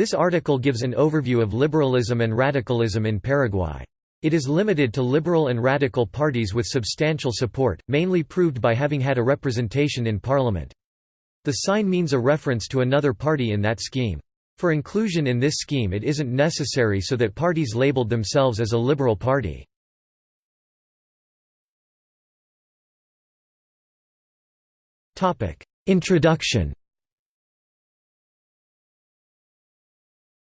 This article gives an overview of liberalism and radicalism in Paraguay. It is limited to liberal and radical parties with substantial support, mainly proved by having had a representation in parliament. The sign means a reference to another party in that scheme. For inclusion in this scheme it isn't necessary so that parties labeled themselves as a liberal party. Introduction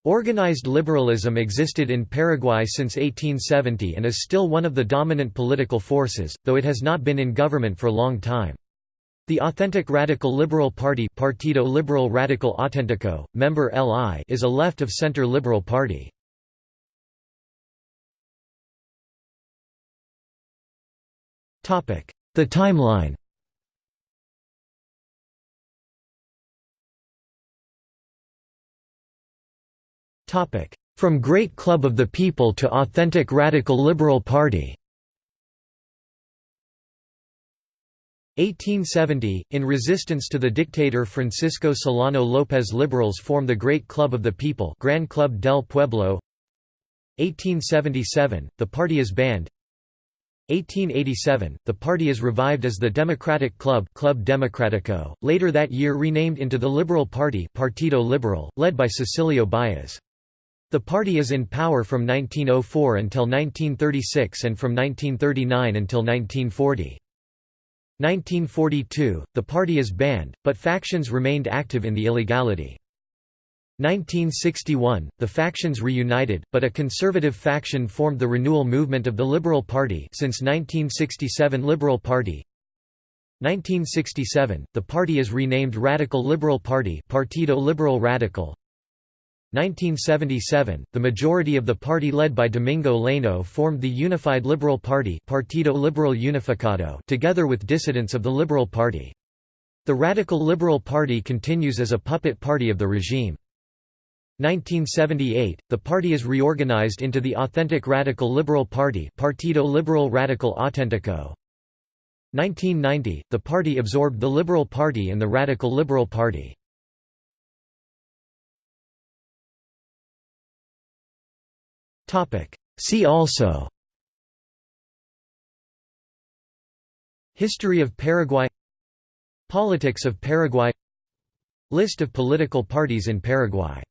Organized liberalism existed in Paraguay since 1870 and is still one of the dominant political forces, though it has not been in government for a long time. The authentic Radical Liberal Party Partido Liberal Radical Auténtico, member LI is a left-of-center liberal party. The timeline From Great Club of the People to Authentic Radical Liberal Party. 1870, in resistance to the dictator Francisco Solano López liberals form the Great Club of the People Gran Club del Pueblo. 1877, the party is banned. 1887, the party is revived as the Democratic Club Club Democrático, later that year renamed into the Liberal Party Partido Liberal, led by Cecilio Báez. The party is in power from 1904 until 1936 and from 1939 until 1940. 1942, the party is banned, but factions remained active in the illegality. 1961, the factions reunited, but a conservative faction formed the renewal movement of the Liberal Party since 1967 Liberal Party 1967, the party is renamed Radical Liberal Party Partido Liberal Radical 1977, the majority of the party led by Domingo Laíno formed the Unified Liberal Party Partido Liberal Unificado together with dissidents of the Liberal Party. The Radical Liberal Party continues as a puppet party of the regime. 1978, the party is reorganized into the Authentic Radical Liberal Party Partido Liberal Radical Auténtico. 1990, the party absorbed the Liberal Party and the Radical Liberal Party. See also. History of Paraguay. Politics of Paraguay. List of political parties in Paraguay